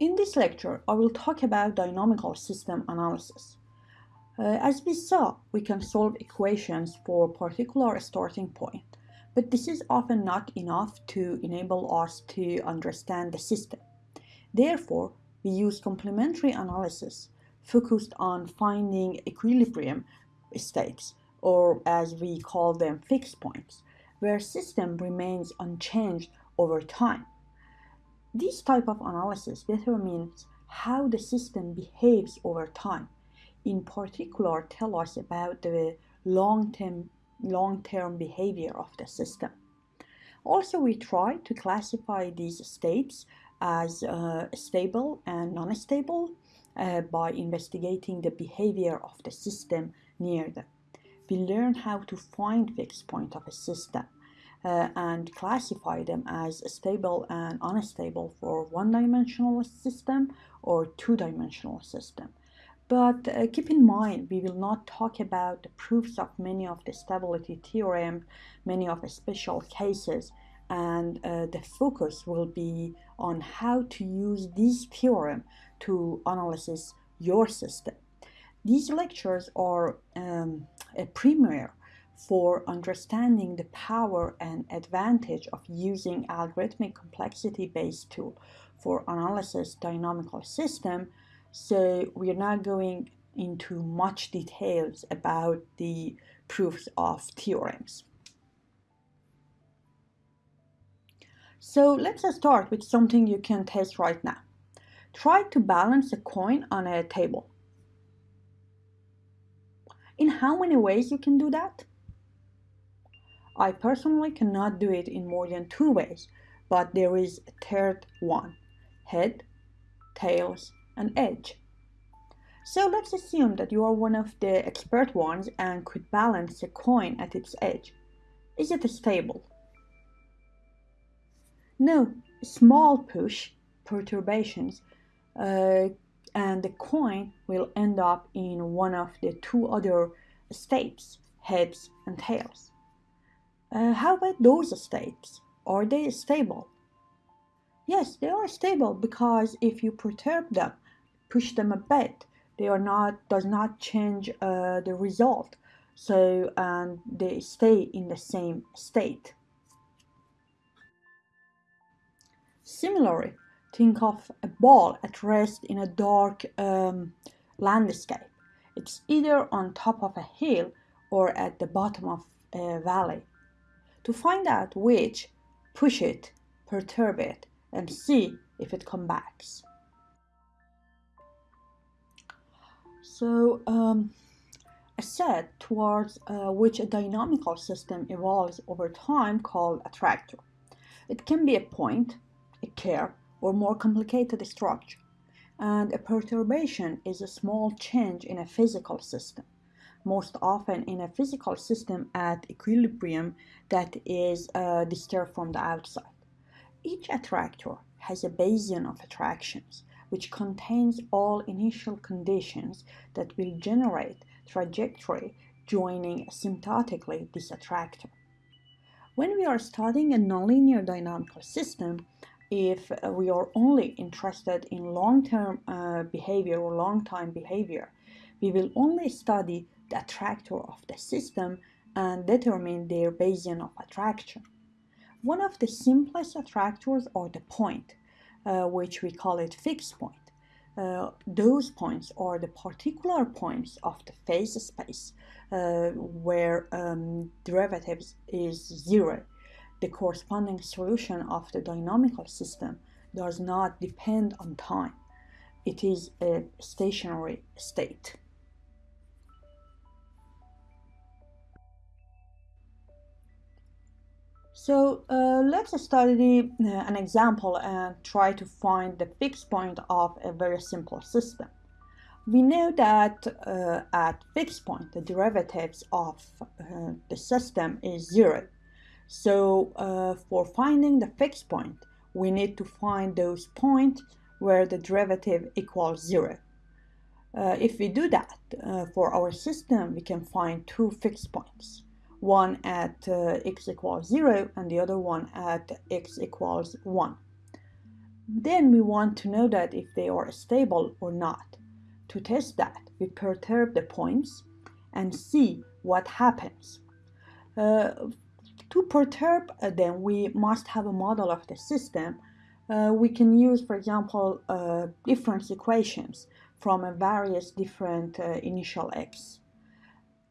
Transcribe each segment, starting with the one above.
In this lecture, I will talk about dynamical system analysis. Uh, as we saw, we can solve equations for a particular starting point, but this is often not enough to enable us to understand the system. Therefore, we use complementary analysis focused on finding equilibrium states, or as we call them, fixed points, where system remains unchanged over time. This type of analysis determines how the system behaves over time. In particular, tell us about the long-term long-term behavior of the system. Also, we try to classify these states as uh, stable and non-stable uh, by investigating the behavior of the system near them. We learn how to find fixed point of a system uh, and classify them as stable and unstable for one-dimensional system or two-dimensional system. But uh, keep in mind, we will not talk about the proofs of many of the stability theorem, many of the special cases, and uh, the focus will be on how to use this theorem to analyze your system. These lectures are um, a premiere for understanding the power and advantage of using algorithmic complexity-based tool for analysis dynamical system. So we are not going into much details about the proofs of theorems. So let's start with something you can test right now. Try to balance a coin on a table. In how many ways you can do that? I personally cannot do it in more than two ways, but there is a third one, head, tails, and edge. So let's assume that you are one of the expert ones and could balance a coin at its edge. Is it stable? No, small push perturbations uh, and the coin will end up in one of the two other states, heads and tails. Uh, how about those states? Are they stable? Yes, they are stable because if you perturb them, push them a bit, they are not does not change uh, the result. So and they stay in the same state. Similarly, think of a ball at rest in a dark um, landscape. It's either on top of a hill or at the bottom of a valley. To find out which, push it, perturb it, and see if it comes back. So, um, a set towards uh, which a dynamical system evolves over time called attractor. It can be a point, a curve, or more complicated structure. And a perturbation is a small change in a physical system most often in a physical system at equilibrium that is uh, disturbed from the outside. Each attractor has a basin of attractions, which contains all initial conditions that will generate trajectory joining asymptotically this attractor. When we are studying a nonlinear dynamical system, if we are only interested in long-term uh, behavior or long-time behavior, we will only study the attractor of the system and determine their basin of attraction. One of the simplest attractors are the point, uh, which we call it fixed point. Uh, those points are the particular points of the phase space uh, where um, derivatives is zero. The corresponding solution of the dynamical system does not depend on time. It is a stationary state. So uh, let's study uh, an example and try to find the fixed point of a very simple system. We know that uh, at fixed point the derivatives of uh, the system is zero. So uh, for finding the fixed point we need to find those points where the derivative equals zero. If we do that for our system we can find two fixed points one at uh, x equals 0 and the other one at x equals 1. Then we want to know that if they are stable or not. To test that, we perturb the points and see what happens. Uh, to perturb uh, them, we must have a model of the system. Uh, we can use, for example, uh, difference equations from various different uh, initial x.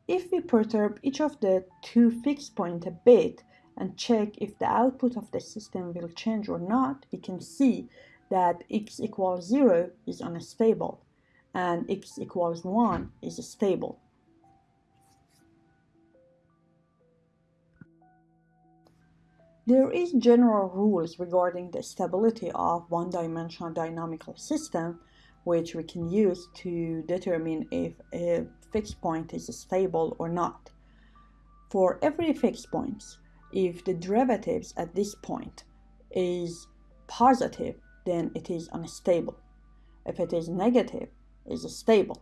If we perturb each of the two fixed points a bit and check if the output of the system will change or not, we can see that x equals 0 is unstable and x equals 1 is stable. There is general rules regarding the stability of one-dimensional dynamical system which we can use to determine if a fixed point is stable or not. For every fixed point, if the derivatives at this point is positive, then it is unstable. If it is negative, it is stable.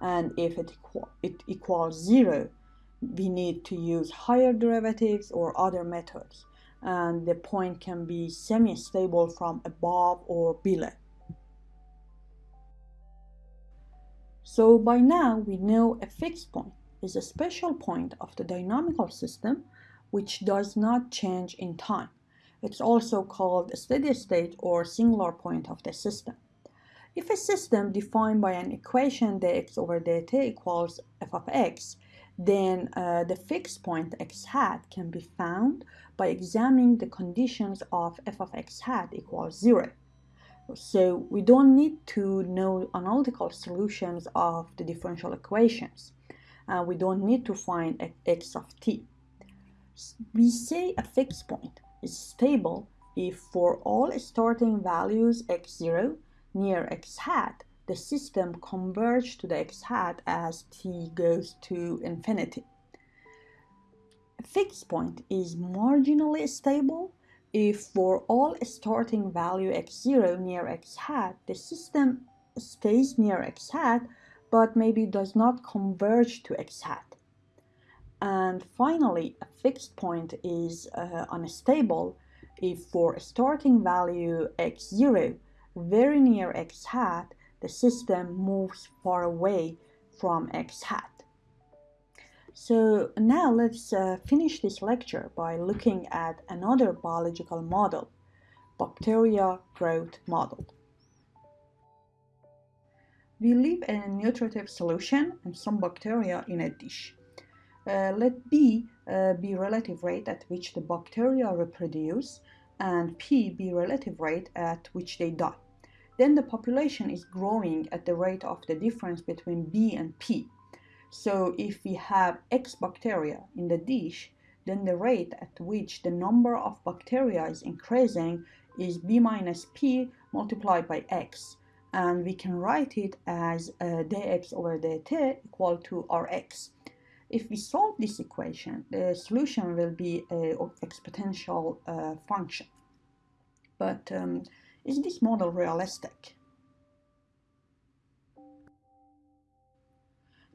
And if it, equal, it equals zero, we need to use higher derivatives or other methods and the point can be semi-stable from above or below. So by now we know a fixed point is a special point of the dynamical system which does not change in time. It's also called a steady state or singular point of the system. If a system defined by an equation dx over dt equals f of x then uh, the fixed point x hat can be found by examining the conditions of f of x hat equals 0. So we don't need to know analytical solutions of the differential equations. Uh, we don't need to find x of t. We say a fixed point is stable if for all starting values x0 near x hat the system converge to the x hat as t goes to infinity. A fixed point is marginally stable if for all starting value x0 near x hat, the system stays near x hat but maybe does not converge to x hat. And finally, a fixed point is uh, unstable if for a starting value x0 very near x hat, the system moves far away from x hat. So now let's uh, finish this lecture by looking at another biological model, bacteria growth model. We leave a nutritive solution and some bacteria in a dish. Uh, let B uh, be relative rate at which the bacteria reproduce and P be relative rate at which they die then the population is growing at the rate of the difference between B and P. So if we have X bacteria in the dish, then the rate at which the number of bacteria is increasing is B minus P multiplied by X. And we can write it as uh, dx over dt equal to Rx. If we solve this equation, the solution will be an exponential uh, function. But um, is this model realistic?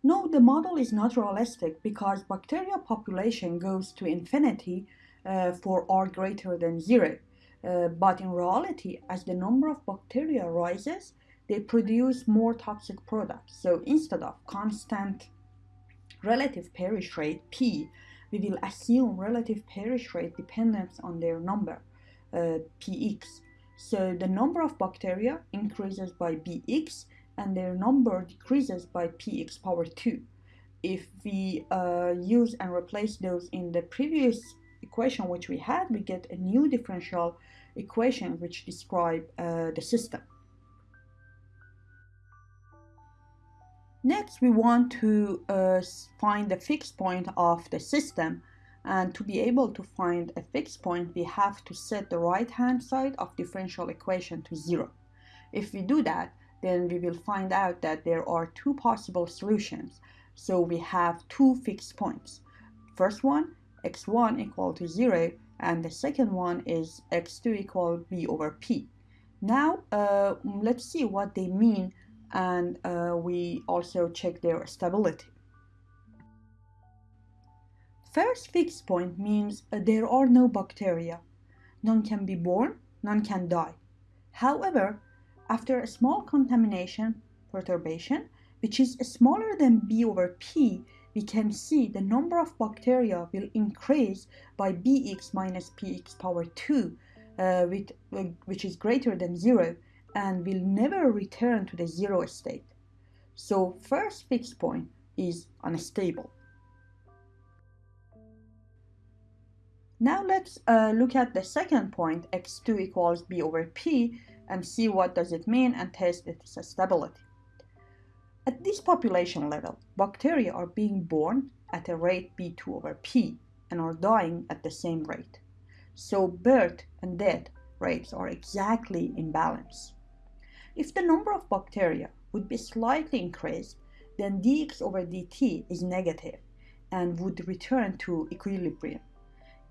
No, the model is not realistic because bacteria population goes to infinity uh, for r greater than 0. Uh, but in reality, as the number of bacteria rises, they produce more toxic products. So instead of constant relative perish rate P, we will assume relative perish rate dependence on their number, uh, Px. So the number of bacteria increases by bx and their number decreases by px power 2. If we uh, use and replace those in the previous equation which we had, we get a new differential equation which describe uh, the system. Next, we want to uh, find the fixed point of the system and to be able to find a fixed point, we have to set the right-hand side of differential equation to zero. If we do that, then we will find out that there are two possible solutions. So we have two fixed points. First one, x1 equal to 0, and the second one is x2 equal b over p. Now, uh, let's see what they mean, and uh, we also check their stability. First fixed point means uh, there are no bacteria. None can be born, none can die. However, after a small contamination perturbation, which is smaller than b over p, we can see the number of bacteria will increase by bx minus px power 2, uh, with, uh, which is greater than 0, and will never return to the zero state. So first fixed point is unstable. Now let's uh, look at the second point, x2 equals b over p, and see what does it mean and test its stability. At this population level, bacteria are being born at a rate b2 over p and are dying at the same rate. So birth and death rates are exactly in balance. If the number of bacteria would be slightly increased, then dx over dt is negative and would return to equilibrium.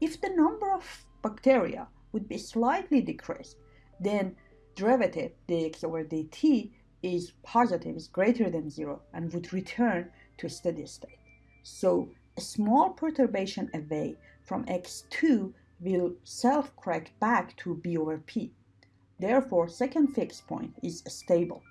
If the number of bacteria would be slightly decreased, then derivative dx over dt is positive, is greater than zero, and would return to steady state. So a small perturbation away from x2 will self-correct back to b over p. Therefore, second fixed point is stable.